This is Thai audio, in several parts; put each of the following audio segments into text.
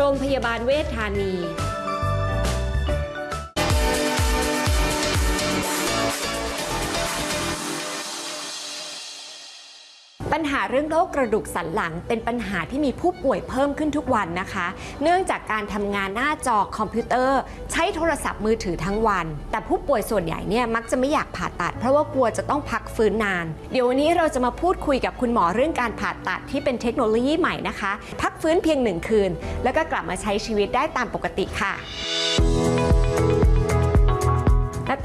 โรงพยาบาลเวชธานี ปัญหาเรื่องโรคกระดูกสันหลัง เป็นปัญหาที่มีผู้ป่วยเพิ่มขึ้นทุกวันนะคะ เนื่องจากการทำงานหน้าจอคอมพิวเตอร์ ใช้โทรศัพท์มือถือทั้งวัน แต่ผู้ป่วยส่วนใหญ่เนี่ยมักจะไม่อยากผ่าตัด เพราะว่ากลัวจะต้องพักฟื้นนาน เดี๋ยววันนี้เราจะมาพูดคุยกับคุณหมอเรื่องการผ่าตัดที่เป็นเทคโนโลยีใหม่นะคะ พักฟื้นเพียงหนึ่งคืน แล้วก็กลับมาใช้ชีวิตได้ตามปกติค่ะ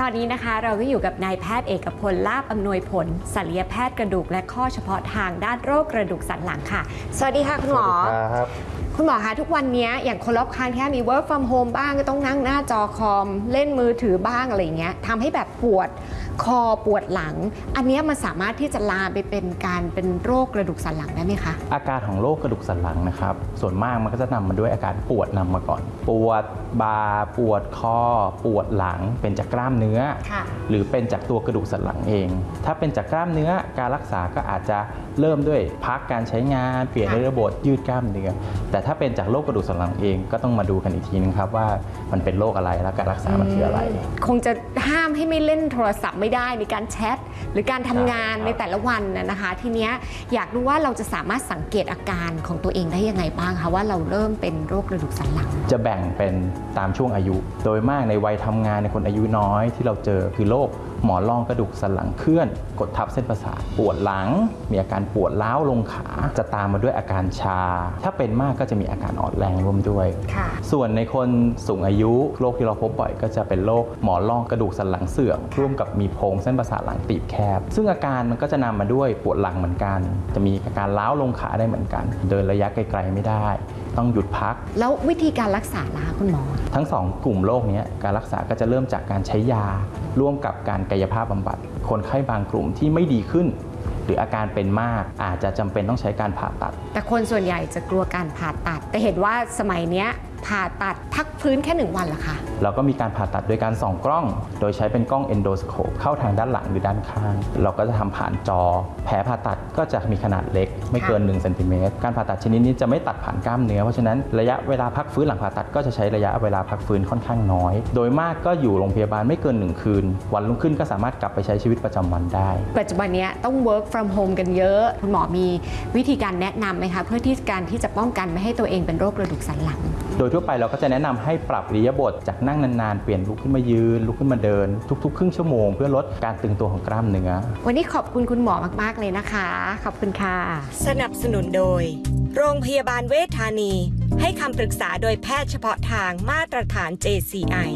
ตอนนี้นะคะเราก็อยู่กับนายแพทย์เอกพลลาบอำนวยผลศัลยแพทย์กระดูกและข้อเฉพาะทางด้านโรคกระดูกสันหลังค่ะ สวัสดีค่ะคุณหมอครับคุณหมอคะทุกวันนี้อย่างคนรอบข้างที่มี work from home บ้างก็ต้องนั่งหน้าจอคอม เล่นมือถือบ้างอะไรอย่างเงี้ยทำให้แบบปวด คอปวดหลัง อันเนี้ยมันสามารถที่จะลามไปเป็นการเป็นโรคกระดูกสันหลังได้ไหมคะ อาการของโรคกระดูกสันหลังนะครับ ส่วนมากมันก็จะนำมาด้วยอาการปวดนำมาก่อน ปวดบ่าปวดคอ ปวดหลัง เป็นจากกล้ามเนื้อค่ะหรือเป็นจากตัวกระดูกสันหลังเอง ถ้าเป็นจากกล้ามเนื้อการรักษาก็อาจจะเริ่มด้วยพักการใช้งานเปลี่ยนค่ะในระบบยืดกล้ามเนื้อแต่ถ้าเป็นจากโรคกระดูกสันหลังเองก็ต้องมาดูกันอีกทีนึงครับว่ามันเป็นโรคอะไรและการรักษามันคืออะไร คงจะห้ามให้ไม่เล่นโทรศัพท์ไม่ได้ในการแชทหรือการทำงานครับในแต่ละวันนะนะคะ ทีเนี้ยอยากรู้ว่าเราจะสามารถสังเกตอาการของตัวเองได้ยังไงบ้างคะว่าเราเริ่มเป็นโรคกระดูกสันหลัง จะแบ่งเป็นตามช่วงอายุ โดยมากในวัยทำงานในคนอายุน้อยที่เราเจอคือโรค หมอนรองกระดูกสันหลังเคลื่อน กดทับเส้นประสาทปวดหลัง มีอาการปวดล้าวลงขา จะตามมาด้วยอาการชา ถ้าเป็นมากก็จะมีอาการอ่อนแรงร่วมด้วยค่ะส่วนในคนสูงอายุโรคที่เราพบบ่อยก็จะเป็นโรคหมอนรองกระดูกสันหลังเสื่อมร่วมกับมีโพรงเส้นประสาทหลังตีบแคบ ซึ่งอาการมันก็จะนำมาด้วยปวดหลังเหมือนกัน จะมีอาการล้าวลงขาได้เหมือนกัน เดินระยะไกลๆไม่ได้ ต้องหยุดพัก แล้ววิธีการรักษาล่ะคะคุณหมอ ทั้งสองกลุ่มโรคเนี้ยการรักษาก็จะเริ่มจากการใช้ยา ร่วมกับการกายภาพบำบัด คนไข้บางกลุ่มที่ไม่ดีขึ้น หรืออาการเป็นมากอาจจะจำเป็นต้องใช้การผ่าตัด แต่คนส่วนใหญ่จะกลัวการผ่าตัด แต่เห็นว่าสมัยเนี้ย ผ่าตัดพักฟื้นแค่หนึ่งวันเหรอคะ เราก็มีการผ่าตัดโดยการส่องกล้อง โดยใช้เป็นกล้อง endoscope เข้าทางด้านหลังหรือด้านข้าง เราก็จะทำผ่านจอ แผลผ่าตัดก็จะมีขนาดเล็ก ไม่เกิน1เซนติเมตรการผ่าตัดชนิดนี้จะไม่ตัดผ่านกล้ามเนื้อ เพราะฉะนั้นระยะเวลาพักฟื้นหลังผ่าตัดก็จะใช้ระยะเวลาพักฟื้นค่อนข้างน้อย โดยมากก็อยู่โรงพยาบาลไม่เกิน 1 คืน วันรุ่งขึ้นก็สามารถกลับไปใช้ชีวิตประจำวันได้ ปัจจุบันเนี้ยต้อง work from home กันเยอะ คุณหมอมีวิธีการแนะนำไหมคะเพื่อที่การที่จะป้องกันไม่ให้ตัวเองเป็นโรคกระดูกสันหลัง โดยทั่วไปเราก็จะแนะนำให้ปรับอิริยาบถจากนั่งนานๆ เปลี่ยนลุกขึ้นมายืนลุกขึ้นมาเดิน ทุกๆ ครึ่งชั่วโมงเพื่อลดการตึงตัวของกล้ามเนื้อ วันนี้ขอบคุณคุณหมอมากๆเลยนะคะ ขอบคุณค่ะ สนับสนุนโดย โรงพยาบาลเวชธานี ให้คำปรึกษาโดยแพทย์เฉพาะทางมาตรฐาน JCI